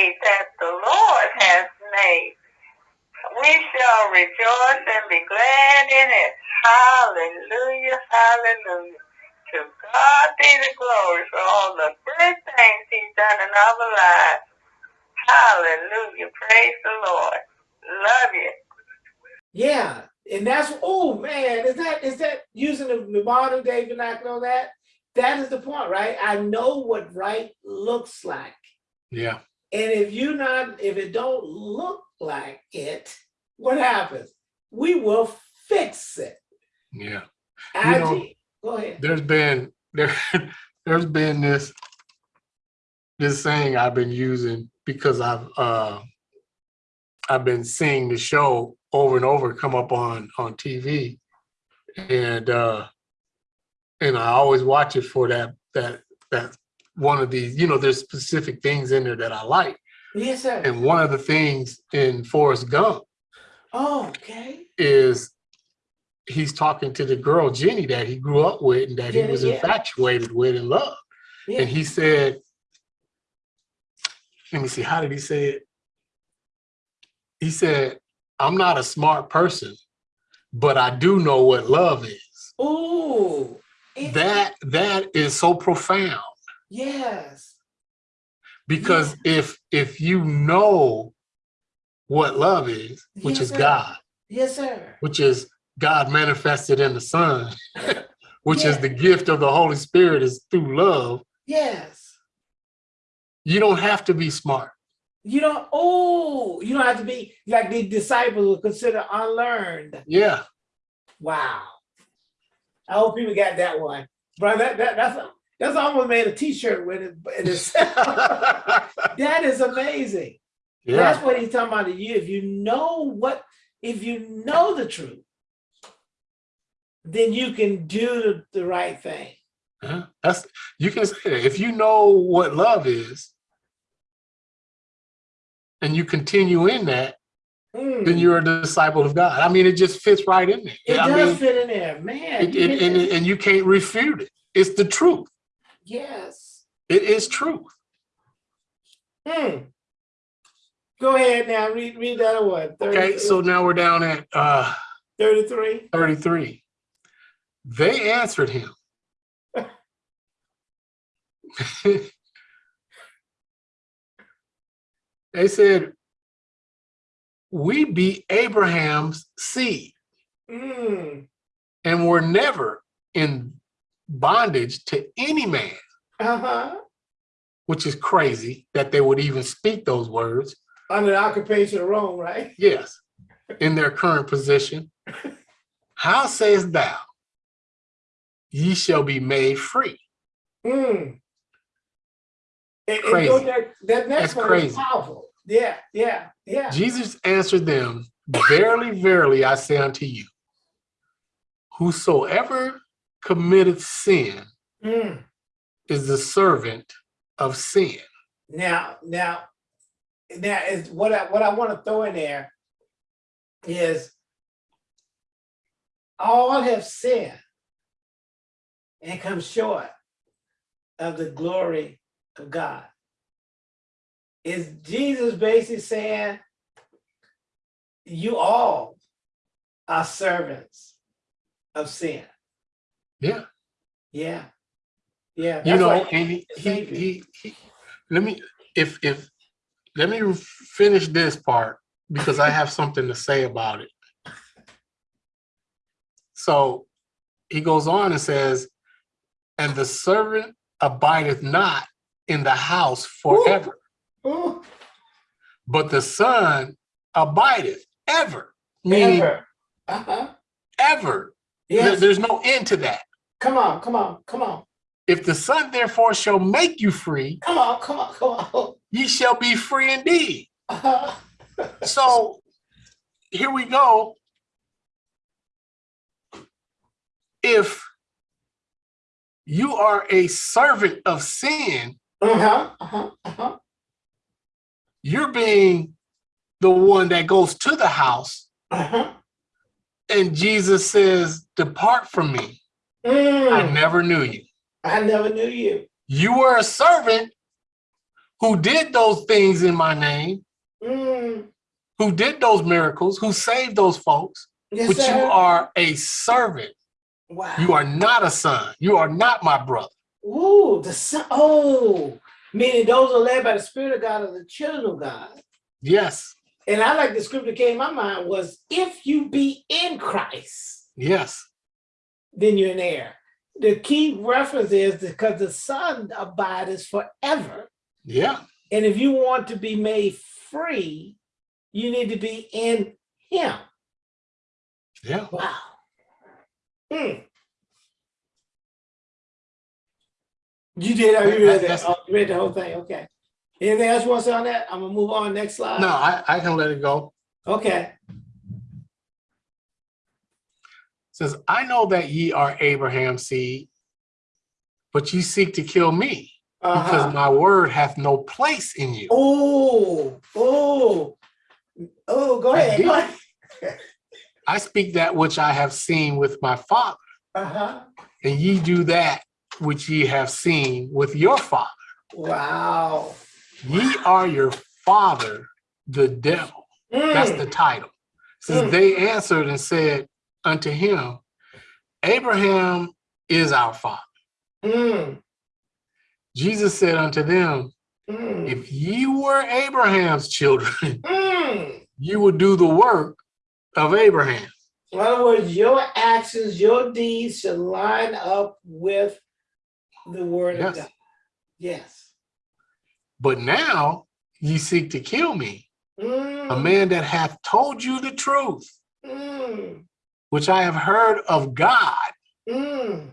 day that the Lord has made. We shall rejoice and be glad in it. Hallelujah, hallelujah. To God be the glory for all the good things he's done in our lives. Hallelujah. Praise the Lord. Love you. Yeah, and that's oh man, is that is that using the, the modern day vernacular on that? That is the point, right? I know what right looks like. Yeah. And if you not, if it don't look like it, what happens? We will fix it. Yeah. IG, know, go ahead. There's been there there's been this this saying I've been using because I've uh I've been seeing the show over and over come up on on TV and uh and I always watch it for that that that one of these you know there's specific things in there that I like Yes, sir. and one of the things in Forrest Gump Oh, okay. is he's talking to the girl Jenny that he grew up with and that Jenny, he was yeah. infatuated with and loved Yeah. and he said let me see how did he say it he said i'm not a smart person but i do know what love is Ooh. that that is so profound Yes. because if if you know what love is which Yes, is sir. god Yes, sir. which is god manifested in the son which is the gift of the holy spirit is through love Yes. you don't have to be smart You don't, oh, you don't have to be like the disciples were considered unlearned. yeah Wow. I hope people got that one. Bro, that, that that's that's almost made a t-shirt with it. That is amazing. yeah That's what he's talking about to you. If you know what, if you know the truth, then you can do the, the right thing. Yeah, that's you can say that if you know what love is and you continue in that, Mm. then you're a disciple of God. I mean, it just fits right in there. It I does mean, fit in there, man. it, it, and, and you can't refute it. It's the truth. Yes. It is truth. Hmm. Go ahead now. Read read that one. Okay, so now we're down at uh, 33. 33. They answered him. they said, we be Abraham's seed Mm. and were never in bondage to any man, Uh-huh. which is crazy that they would even speak those words. Under the occupation of Rome, right? Yes, in their current position. How sayest thou, ye shall be made free? Mm. And, Crazy. that next That's one crazy. is powerful. Yeah, yeah, yeah. Jesus answered them, Verily, verily, I say unto you, whosoever committeth sin Mm. is the servant of sin. Now, now, now is what I what I want to throw in there is all have sinned and come short of the glory of God. Is Jesus basically saying you all are servants of sin? Yeah. Yeah. Yeah. You that's know, and he, he, he, he- let me, if, if, let me finish this part because I have something to say about it. So he goes on and says, and the servant abideth not in the house forever, Ooh, but the son abideth ever, meaning ever. Uh-huh. ever. There- Yes. There's no end to that. Come on, come on, come on, If the son therefore shall make you free, come on, come on, come on. ye shall be free indeed. So here we go. If you are a servant of sin, Uh-huh, uh-huh, uh-huh. you're being the one that goes to the house Uh-huh. and Jesus says, depart from me. I Mm, never knew you. I never knew you. You were a servant who did those things in my name, Mm, who did those miracles, who saved those folks, yes, but you are a servant. Wow. You are not a son. You are not my brother. Ooh, the son. Oh, meaning those are led by the Spirit of God are the children of God. Yes, And I like the scripture came in my mind was if you be in Christ, yes, then you're an heir. The key reference is because the son abides forever. yeah, And if you want to be made free, you need to be in him. yeah. Wow. Hmm. You did, you read that, That's- oh, you read the whole thing, okay. Anything else you want to say on that? I'm gonna move on, next slide. No, I, I can let it go. Okay, Says, I know that ye are Abraham's seed, but ye seek to kill me because uh-huh. my word hath no place in you. Oh, oh, oh, go ahead, go ahead. I speak that which I have seen with my father, Uh-huh, and ye do that which ye have seen with your father. wow. Ye are your father, the devil. That's Mm, the title. Says Mm. they answered and said unto him, Abraham is our father. mm, Jesus said unto them, mm, If ye were Abraham's children, mm. you would do the work of Abraham. In other words, your actions, your deeds should line up with the word of Yes. God. Yes. But now ye seek to kill me, a Mm, man that hath told you the truth, mm, which I have heard of God. mm,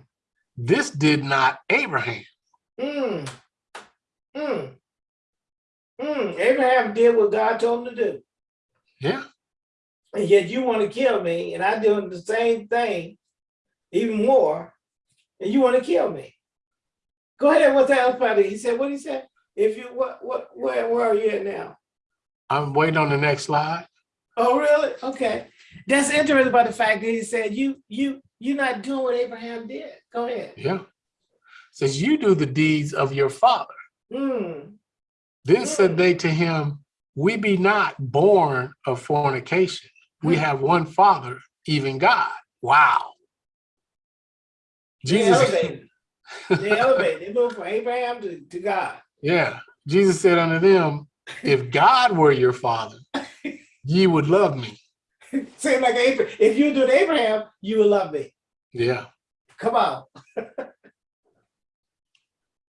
This did not Abraham. mm, mm, mm. Abraham did what God told him to do. Yeah, And yet you want to kill me, and I doing the same thing, even more, and you want to kill me. Go ahead, what's that part? He said, what he said? If you what what where where are you at now? I'm waiting on the next slide. Oh, really? Okay. That's interesting about the fact that he said you you you're not doing what Abraham did. Go ahead. Yeah. Says you do the deeds of your father. Hmm. Then said they to him, We be not born of fornication. We Hmm. have one father, even God. Wow. They Jesus, elevated. They elevated. They moved from Abraham to, to God. yeah. Jesus said unto them, If God were your father, ye would love me. Same like Abraham. If you do it Abraham, you will love me. Yeah. Come on.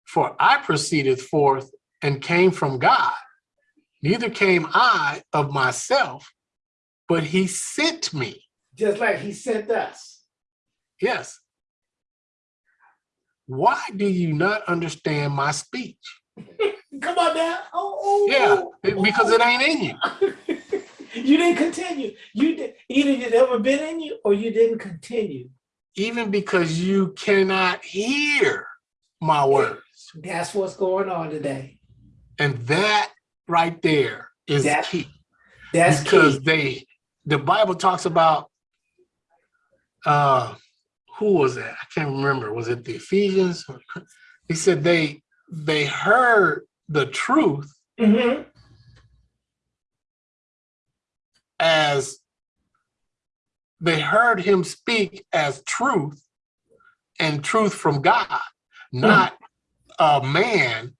For I proceeded forth and came from God. Neither came I of myself, but he sent me. Just like he sent us. Yes. Why do you not understand my speech? Come on now. Oh, oh, Yeah, oh, because it ain't in you. You didn't continue. You did either it never been in you or you didn't continue. Even because you cannot hear my words. That's what's going on today. And that right there is That- key. That's because key. they the Bible talks about uh who was that? I can't remember. Was it the Ephesians? He said they they heard the truth Mhm. As they heard him speak as truth and truth from God, not a man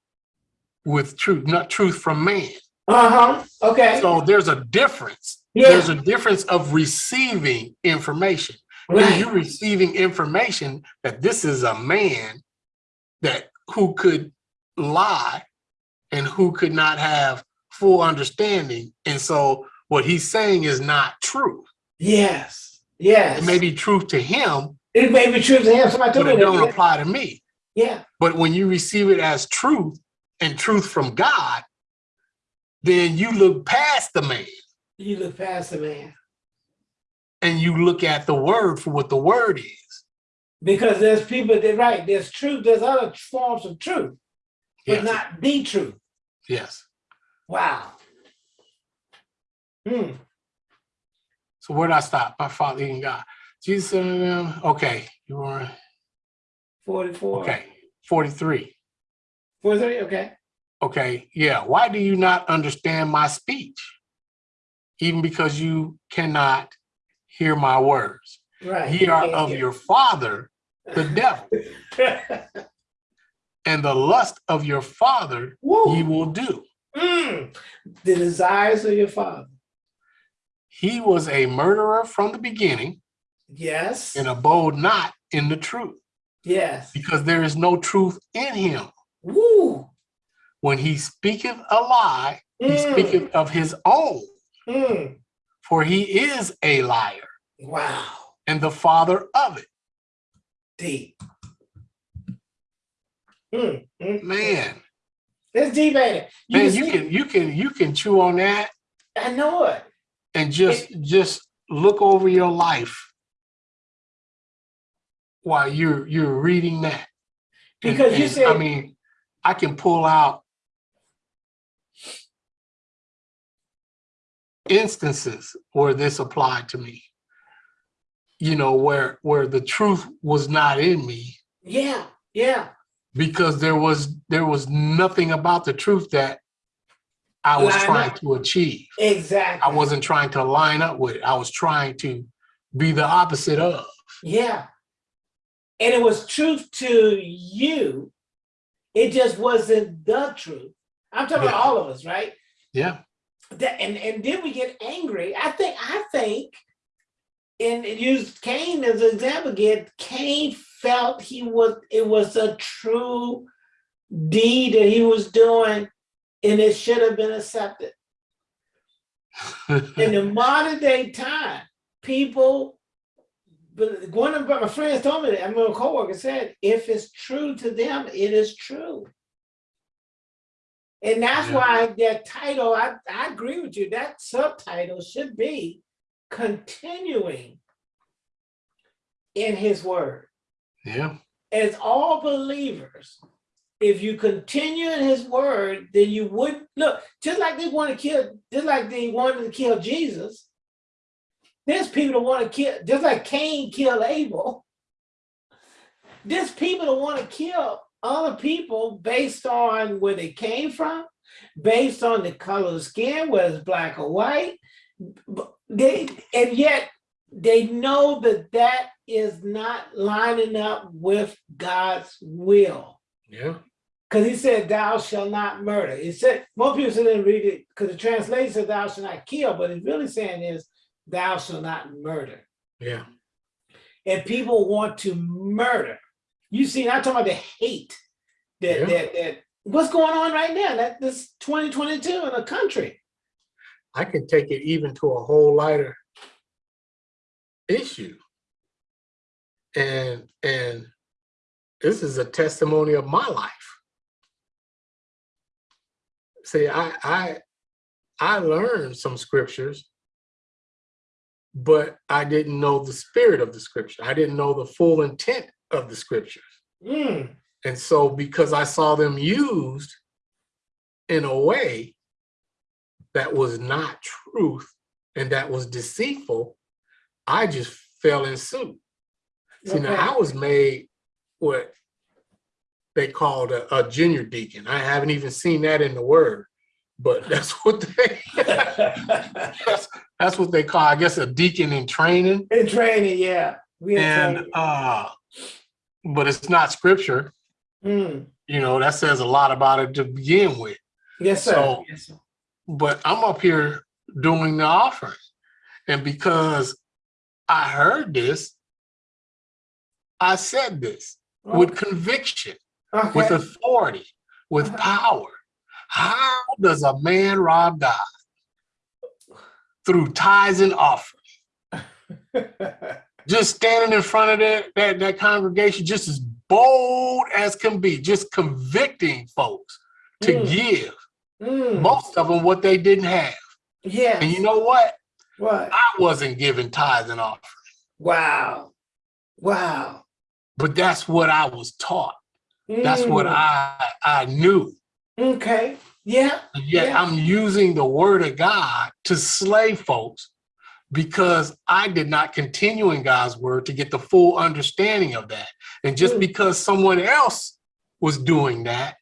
with truth, not truth from man. Uh-huh. Okay. So there's a difference. Yeah. There's a difference of receiving information. When Right. you're receiving information that this is a man that who could lie and who could not have full understanding. And so what he's saying is not true. Yes. Yes. It may be truth to him, It may be true to him. Somebody but told me it don't apply to me. Yeah. But when you receive it as truth and truth from God, then you look past the man You look past the man. and you look at the word for what the word is. Because there's people that right, there's truth, there's other forms of truth, but Yes. not the truth. Yes. Wow. Hmm. So where did I stop? By father in God. Jesus said to them, okay, you were 44. okay, 43. 43, okay. Okay, yeah. Why do you not understand my speech? Even because you cannot hear my words. Right. Ye are of your father, the devil, and the lust of your father ye Woo. will do. Mm. The desires of your father. He was a murderer from the beginning Yes. and abode not in the truth, Yes. because there is no truth in him. Woo. When he speaketh a lie, he Mm. speaketh of his own, Mm. for he is a liar Wow. and the father of it. Deep. Mm. Mm. Man, It's deep, ain't it? You man, can you see- can you can you can chew on that I know it. And just just look over your life while you're you're reading that. And- Because you said I mean, I can pull out instances where this applied to me. You know, where where the truth was not in me yeah, yeah. because there was there was nothing about the truth that I was Line trying up. to achieve. Exactly. I wasn't trying to line up with it. I was trying to be the opposite of. Yeah. And it was truth to you. It just wasn't the truth. I'm talking about all of us, right? Yeah. That and, and then we get angry. I think, I think, and use Cain as an example again, Cain felt he was it was a true deed that he was doing, and it should have been accepted. in the modern day time, people, but one of my friends told me that, I mean, a coworker said, if it's true to them, it is true. And that's Yeah. why that title, I, I agree with you, that subtitle should be continuing in his word. yeah. As all believers, if you continue in his word, then you would look just like they want to kill, just like they wanted to kill Jesus. There's people that want to kill, just like Cain killed Abel. There's people that want to kill other people based on where they came from, based on the color of skin, whether it's black or white. They and yet they know that that is not lining up with God's will. Yeah. Because he said, thou shall not murder. He said, most people didn't read it because the translation says thou shall not kill, but it's really saying is thou shall not murder. Yeah. And people want to murder. You see, I'm talking about the hate that Yeah. that that what's going on right now. That this 2022 in the country. I can take it even to a whole lighter issue. And and this is a testimony of my life. See, I I I learned some scriptures, but I didn't know the spirit of the scripture. I didn't know the full intent of the scriptures. Mm, And so because I saw them used in a way that was not truth and that was deceitful, I just fell in suit. See, now I was made what they called a, a junior deacon. I haven't even seen that in the word, but that's what they that's, that's what they call, I guess, a deacon in training. in training, yeah. We And training. uh, but it's not scripture. Mm, You know, that says a lot about it to begin with. yes, sir. So- yes, sir. but I'm up here doing the offering. And because I heard this, I said this with conviction, with authority, with Uh-huh. power. How does a man rob God? Through tithes and offerings. Just standing in front of that, that, that congregation, just as bold as can be, just convicting folks to Mm. give Mm, most of them what they didn't have. Yeah. And you know what? what? I wasn't giving tithes and offering, Wow. Wow. but that's what I was taught. That's what Mm, I I knew. Okay. Yeah. Yet Yeah. I'm using the word of God to slay folks because I did not continue in God's word to get the full understanding of that. And just Mm. because someone else was doing that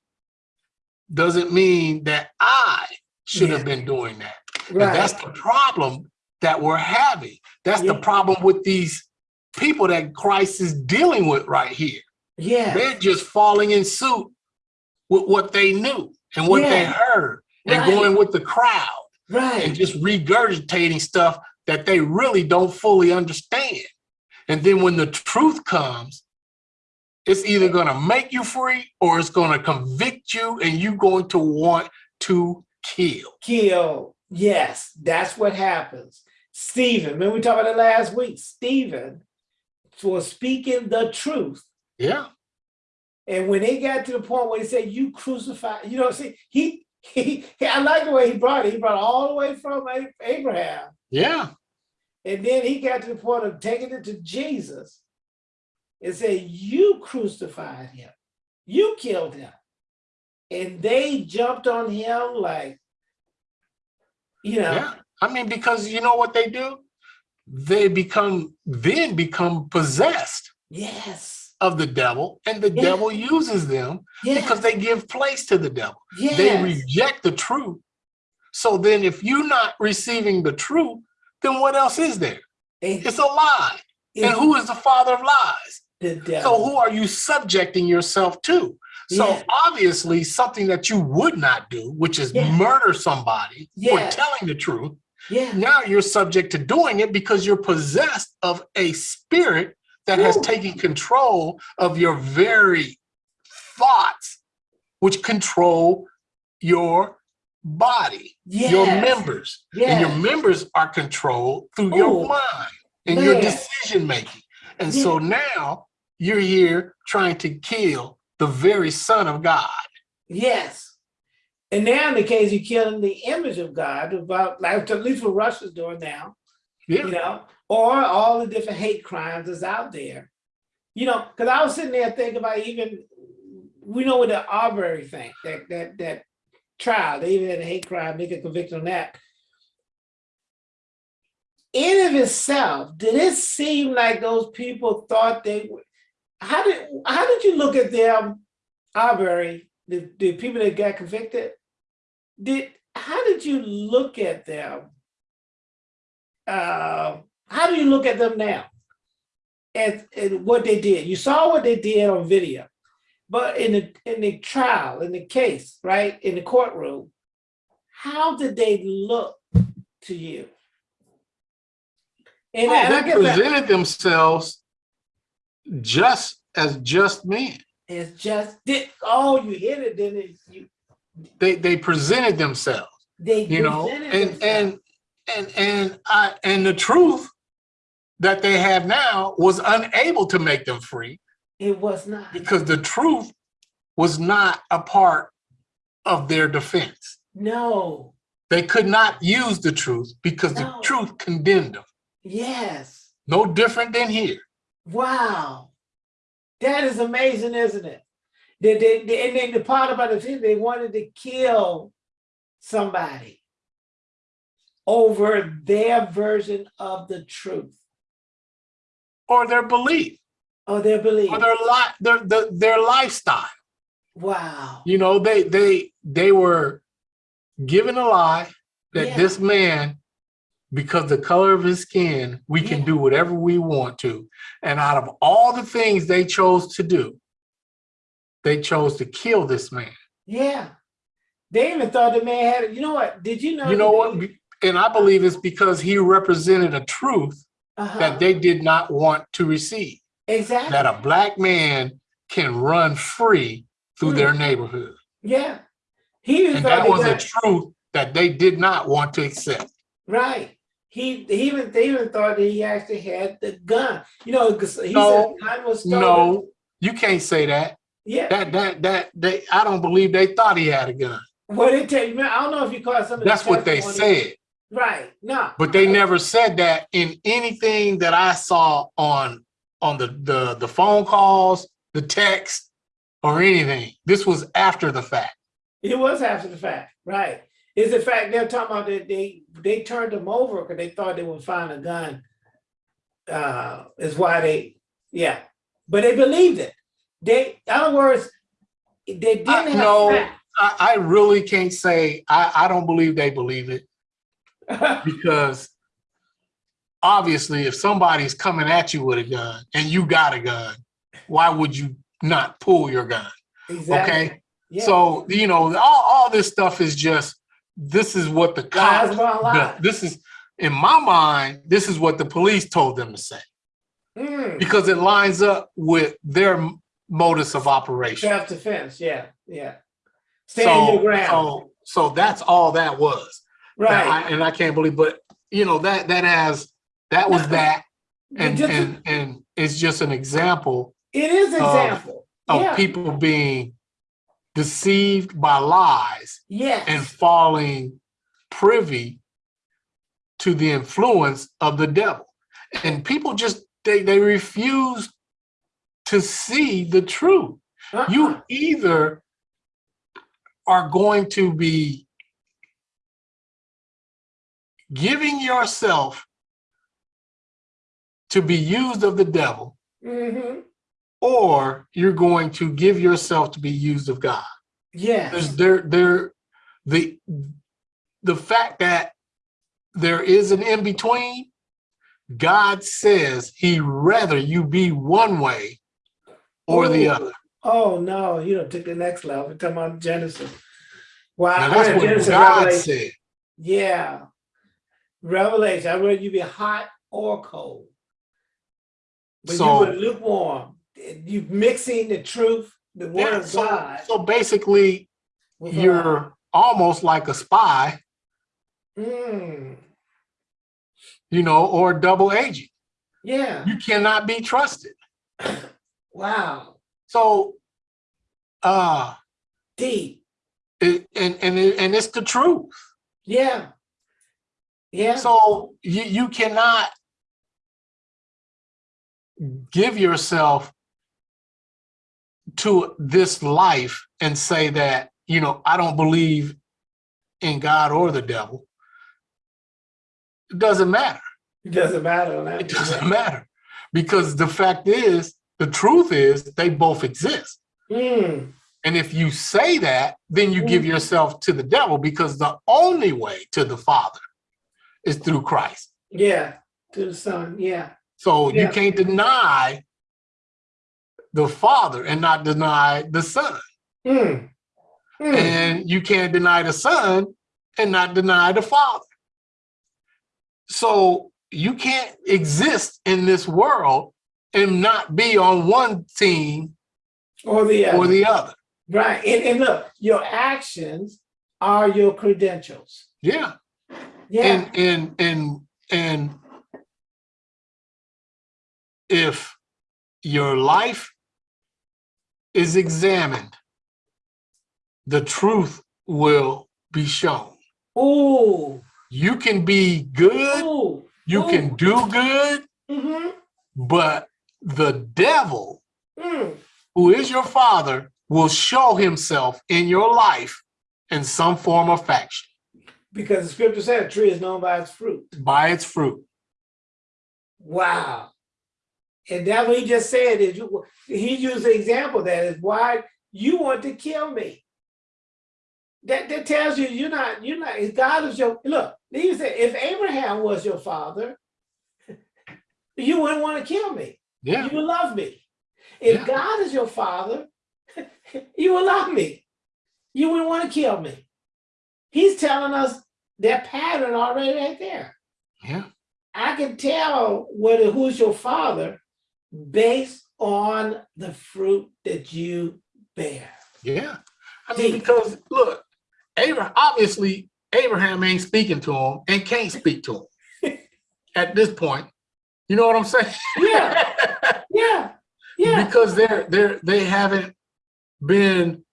doesn't mean that I should have been doing that. And that's the problem that we're having. That's the problem with these people that Christ is dealing with right here. Yeah, They're just falling in suit with what they knew and what they heard and Right. going with the crowd Right. and just regurgitating stuff that they really don't fully understand. And then when the truth comes, it's either gonna make you free or it's gonna convict you and you're going to want to kill. kill, yes, that's what happens. Stephen, remember we talked about it last week, Stephen, for speaking the truth, Yeah, And when they got to the point where he said, "You crucified," you know, see, he he, I like the way he brought it. He brought it all the way from Abraham, yeah, and then he got to the point of taking it to Jesus and said, "You crucified him, you killed him," and they jumped on him like, you know, yeah. I mean, because you know what they do? They become, then become possessed. Yes, of the devil and the Yeah. devil uses them because they give place to the devil. yes, They reject the truth. So then if you're not receiving the truth, then what else is there? And It's a lie. And who is the father of lies? the So who are you subjecting yourself to? So Yeah. obviously something that you would not do, which is Yeah. murder somebody Yeah. for telling the truth. Yeah, Now you're subject to doing it because you're possessed of a spirit that has taken control of your very thoughts, which control your body, your Yes. members. And your members are controlled through your mind and your decision making. And so now you're here trying to kill the very son of God. Yes. And now in the case you're killing the image of God, about like at least what Russia's doing now, Yeah. you know, or all the different hate crimes that's out there. You know, because I was sitting there thinking about even we know with the Arbery thing, that that that trial, they even had a hate crime, they could convict on that. In of itself, did it seem like those people thought they would? How did how did you look at them, Arbery, the, the people that got convicted? Did how did you look at them? Uh, how do you look at them now? And, and what they did, you saw what they did on video, but in the in the trial, in the case, right in the courtroom, how did they look to you? And, Oh, and I they guess that- presented themselves just as just men. it's just did oh you hit it, then it, you They they presented themselves, they you know, presented and themselves. and and and I and the truth that they have now was unable to make them free it was not. because the truth was not a part of their defense. No. They could not use the truth because the truth condemned them. Yes. No different than here. Wow. That is amazing, isn't it? They, they, they- and then the part about it, they wanted to kill somebody over their version of the truth Or their belief, or their belief. or their li- their, their their lifestyle. Wow. You know, they they they were given a lie that Yeah. this man, because the color of his skin, we can do whatever we want to. And out of all the things they chose to do, they chose to kill this man. Yeah. They even thought the man had, you know what? Did you know? You know what? And I believe it's because he represented a truth Uh-huh. that they did not want to receive. Exactly. That a black man can run free through Hmm. their neighborhood. Yeah. He even And that was a truth that they did not want to accept. Right. He, he even they even thought that he actually had the gun. You know, he No, said the gun was stolen. No, you can't say that. Yeah. That that that they I don't believe they thought he had a gun. What they tell you, man, I don't know if you caught some That's what they said. Right. No. But they never said that in anything that I saw on on the the the phone calls, the text, or anything. This was after the fact. It was after the fact. Right. Is the fact they're talking about that they they turned them over because they thought they would find a gun. Uh is why they yeah. But they believed it. They in other words, they didn't I- have no. I, I really can't say, I, I don't believe they believe it because obviously if somebody's coming at you with a gun and you got a gun, why would you not pull your gun? exactly. Okay. Yeah. So, you know, all, all this stuff is just, this is what the cops, this is, in my mind, this is what the police told them to say Mm, because it lines up with their modus of operation. self-defense, yeah, yeah. Stand your ground, so, so that's all that was. Right. I- And I can't believe, but you know, that, that has, that was that. And, Just and, and it's just an example It is of- example, of yeah, people being deceived by lies yes. and falling privy to the influence of the devil. And people just, they, they refuse to see the truth. Uh-uh. You either are going to be giving yourself to be used of the devil, Mhm. or you're going to give yourself to be used of God. yes, There's there there the the fact that there is an in between. God says he rather you be one way or the other. oh, no, you don't take the next level, We're talking about Genesis. Wow, Now that's what Genesis, God Revelation. said. Yeah. Revelation, I read you be hot or cold. But So- you were lukewarm. You mixing the truth, the word Yeah, of so, God. so basically with a lie. you're almost like a spy, Mm, you know, or double agent. yeah. You cannot be trusted. Wow. So uh Deep. it, and and and it's the truth. Yeah. Yeah. So you you cannot give yourself to this life and say that, you know, I don't believe in God or the devil. It doesn't matter. it doesn't matter. that. It doesn't matter. Because the fact is, the truth is they both exist. Mm, And if you say that, then you give yourself to the devil because the only way to the Father is through Christ. yeah. To the son. Yeah. So you can't deny the Father and not deny the Son. Mm, mm. And you can't deny the Son and not deny the Father. So you can't exist in this world and not be on one team or the other. or the other. right. And, and look, your actions are your credentials. Yeah. Yeah. And and and and if your life is examined, the truth will be shown. Oh. You can be good, Ooh. you can do good, Mm-hmm. but the devil, Mm. who is your father, will show himself in your life in some form or faction Because the scripture said a tree is known by its fruit. by its fruit. Wow. And that what he just said is you, he used the example that is why you want to kill me. That, that tells you you're not, you're not, if God is your, look, he said, if Abraham was your father, you wouldn't want to kill me. Yeah. You would love me. If Yeah. God is your father, you would love me. You wouldn't want to kill me. He's telling us that pattern already right there. Yeah. I can tell whether who's your father based on the fruit that you bear. Yeah. I mean, because look, Abraham obviously Abraham ain't speaking to him and can't speak to him at this point. You know what I'm saying? Yeah, yeah, yeah. because they're they're they haven't been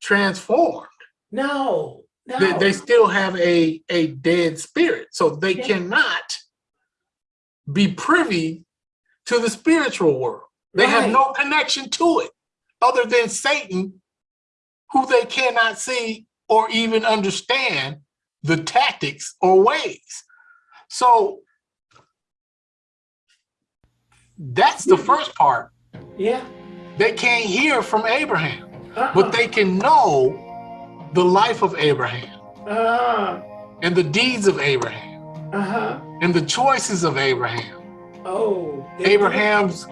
transformed. No, no. They, they still have a a dead spirit, so they Yeah. cannot be privy to the spiritual world. They have no connection to it other than Satan, who they cannot see or even understand the tactics or ways. So that's the first part. Yeah. They can't hear from Abraham, uh-uh. but they can know the life of Abraham Uh-huh. and the deeds of Abraham Uh-huh. and the choices of Abraham. Oh. Abraham's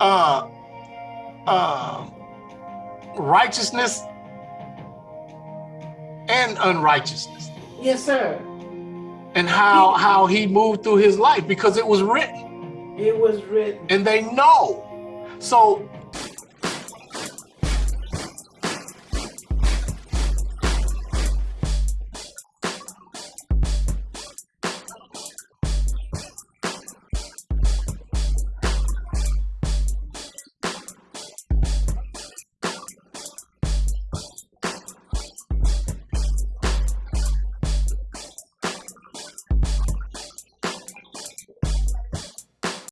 uh uh righteousness and unrighteousness Yes, sir. and how how he moved through his life because it was written It was written. and they know so